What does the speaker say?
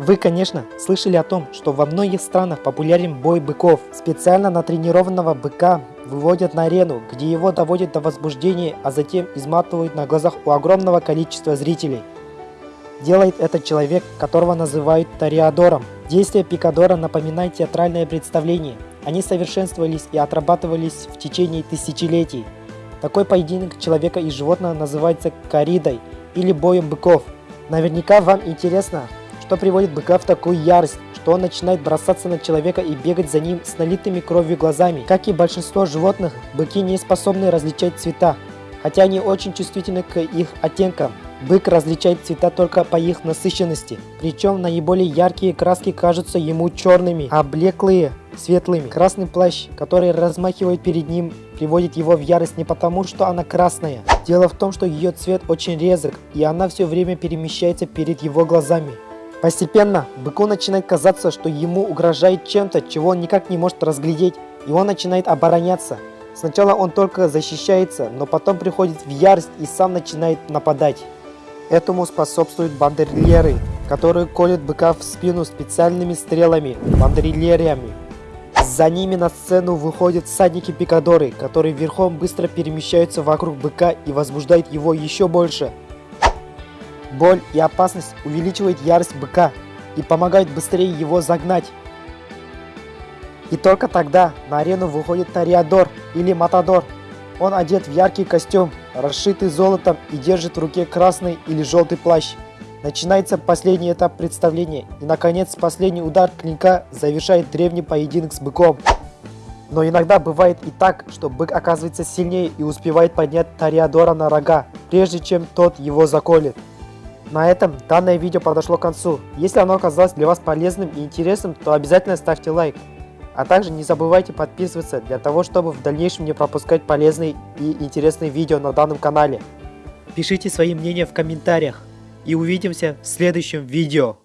Вы, конечно, слышали о том, что во многих странах популярен бой быков. Специально натренированного быка выводят на арену, где его доводят до возбуждения, а затем изматывают на глазах у огромного количества зрителей. Делает этот человек, которого называют Тореадором. Действия Пикадора напоминают театральное представление. Они совершенствовались и отрабатывались в течение тысячелетий. Такой поединок человека и животного называется коридой или боем быков. Наверняка вам интересно, что приводит быка в такую ярость, что он начинает бросаться на человека и бегать за ним с налитыми кровью глазами. Как и большинство животных, быки не способны различать цвета, хотя они очень чувствительны к их оттенкам. Бык различает цвета только по их насыщенности, причем наиболее яркие краски кажутся ему черными, а блеклые – светлыми. Красный плащ, который размахивает перед ним, приводит его в ярость не потому, что она красная. Дело в том, что ее цвет очень резок, и она все время перемещается перед его глазами. Постепенно быку начинает казаться, что ему угрожает чем-то, чего он никак не может разглядеть, и он начинает обороняться. Сначала он только защищается, но потом приходит в ярость и сам начинает нападать. Этому способствуют бандерлеры, которые колют быка в спину специальными стрелами, бандерлериями. За ними на сцену выходят всадники-пикадоры, которые верхом быстро перемещаются вокруг быка и возбуждают его еще больше. Боль и опасность увеличивают ярость быка и помогают быстрее его загнать. И только тогда на арену выходит Тариадор или Матадор. Он одет в яркий костюм, расшитый золотом и держит в руке красный или желтый плащ. Начинается последний этап представления, и наконец последний удар клинка завершает древний поединок с быком. Но иногда бывает и так, что бык оказывается сильнее и успевает поднять Тариадора на рога, прежде чем тот его заколет. На этом данное видео подошло к концу. Если оно оказалось для вас полезным и интересным, то обязательно ставьте лайк. А также не забывайте подписываться для того, чтобы в дальнейшем не пропускать полезные и интересные видео на данном канале. Пишите свои мнения в комментариях и увидимся в следующем видео.